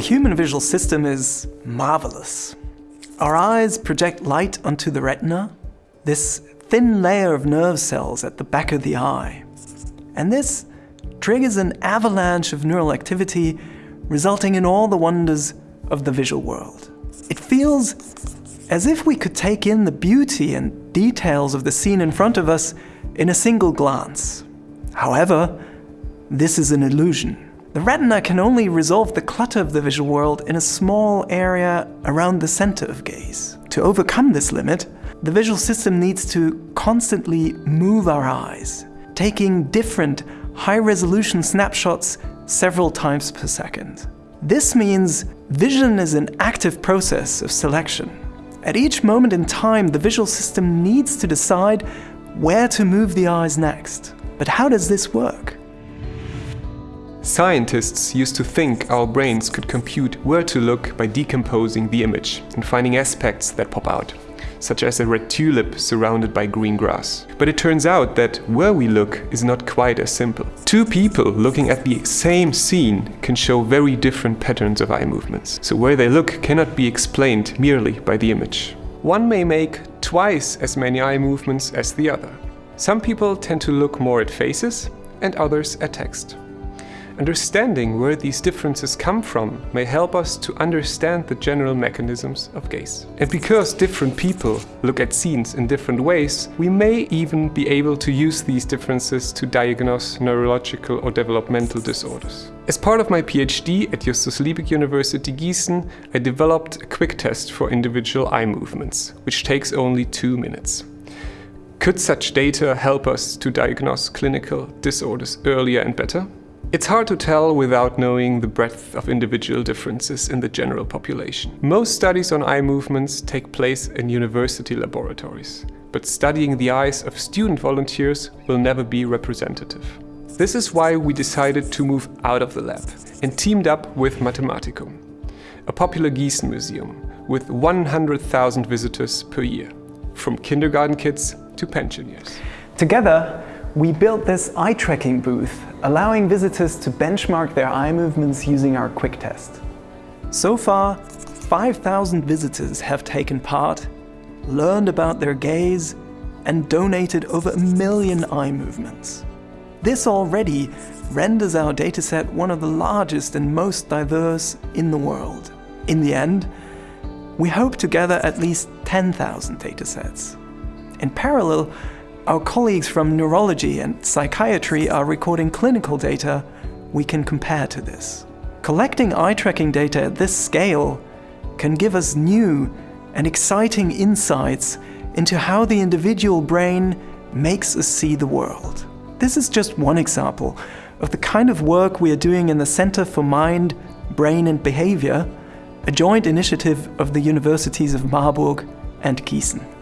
human visual system is marvelous. Our eyes project light onto the retina, this thin layer of nerve cells at the back of the eye. And this triggers an avalanche of neural activity, resulting in all the wonders of the visual world. It feels as if we could take in the beauty and details of the scene in front of us in a single glance. However, this is an illusion. The retina can only resolve the clutter of the visual world in a small area around the center of gaze. To overcome this limit, the visual system needs to constantly move our eyes, taking different high-resolution snapshots several times per second. This means vision is an active process of selection. At each moment in time, the visual system needs to decide where to move the eyes next. But how does this work? Scientists used to think our brains could compute where to look by decomposing the image and finding aspects that pop out such as a red tulip surrounded by green grass. But it turns out that where we look is not quite as simple. Two people looking at the same scene can show very different patterns of eye movements, so where they look cannot be explained merely by the image. One may make twice as many eye movements as the other. Some people tend to look more at faces and others at text. Understanding where these differences come from may help us to understand the general mechanisms of gaze. And because different people look at scenes in different ways, we may even be able to use these differences to diagnose neurological or developmental disorders. As part of my PhD at Justus Liebig University Gießen, I developed a quick test for individual eye movements, which takes only two minutes. Could such data help us to diagnose clinical disorders earlier and better? It's hard to tell without knowing the breadth of individual differences in the general population. Most studies on eye movements take place in university laboratories, but studying the eyes of student volunteers will never be representative. This is why we decided to move out of the lab and teamed up with Mathematikum, a popular Gießen museum with 100,000 visitors per year, from kindergarten kids to pensioners. Together, we built this eye tracking booth, allowing visitors to benchmark their eye movements using our quick test. So far, 5,000 visitors have taken part, learned about their gaze, and donated over a million eye movements. This already renders our dataset one of the largest and most diverse in the world. In the end, we hope to gather at least 10,000 datasets. In parallel, our colleagues from neurology and psychiatry are recording clinical data we can compare to this. Collecting eye tracking data at this scale can give us new and exciting insights into how the individual brain makes us see the world. This is just one example of the kind of work we are doing in the Center for Mind, Brain and Behavior, a joint initiative of the Universities of Marburg and Gießen.